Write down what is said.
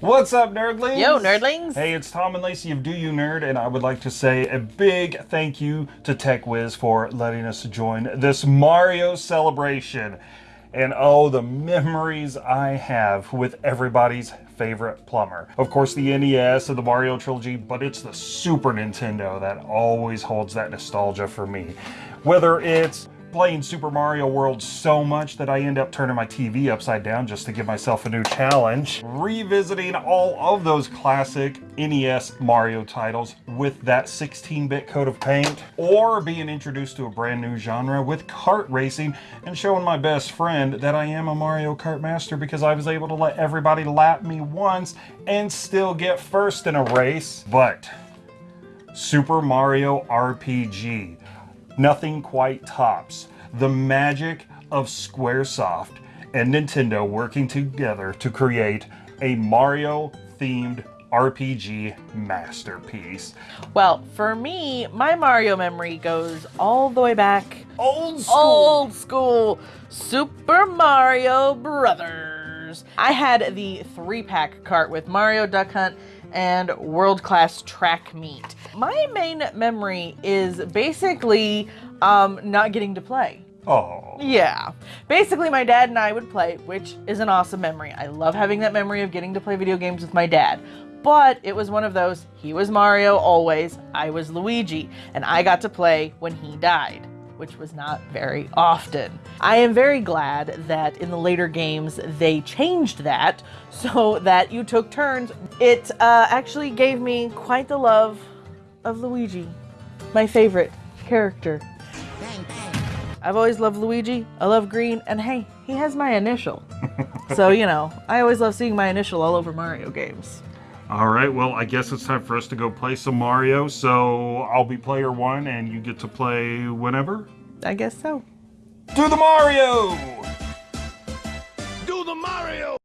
What's up, nerdlings? Yo, nerdlings. Hey, it's Tom and Lacey of Do You Nerd, and I would like to say a big thank you to TechWiz for letting us join this Mario celebration. And oh, the memories I have with everybody's favorite plumber. Of course, the NES and the Mario trilogy, but it's the Super Nintendo that always holds that nostalgia for me. Whether it's playing Super Mario World so much that I end up turning my TV upside down just to give myself a new challenge. Revisiting all of those classic NES Mario titles with that 16-bit coat of paint, or being introduced to a brand new genre with kart racing and showing my best friend that I am a Mario Kart master because I was able to let everybody lap me once and still get first in a race. But Super Mario RPG nothing quite tops the magic of Squaresoft and Nintendo working together to create a Mario themed RPG masterpiece. Well, for me, my Mario memory goes all the way back. Old school! Old school! Super Mario Brothers! I had the three pack cart with Mario Duck Hunt and world class track meet. My main memory is basically um, not getting to play. Oh. Yeah. Basically, my dad and I would play, which is an awesome memory. I love having that memory of getting to play video games with my dad. But it was one of those, he was Mario always, I was Luigi, and I got to play when he died which was not very often. I am very glad that in the later games they changed that so that you took turns. It uh, actually gave me quite the love of Luigi, my favorite character. I've always loved Luigi, I love green, and hey, he has my initial. so, you know, I always love seeing my initial all over Mario games. All right, well, I guess it's time for us to go play some Mario. So I'll be player one and you get to play whenever? I guess so. Do the Mario! Do the Mario!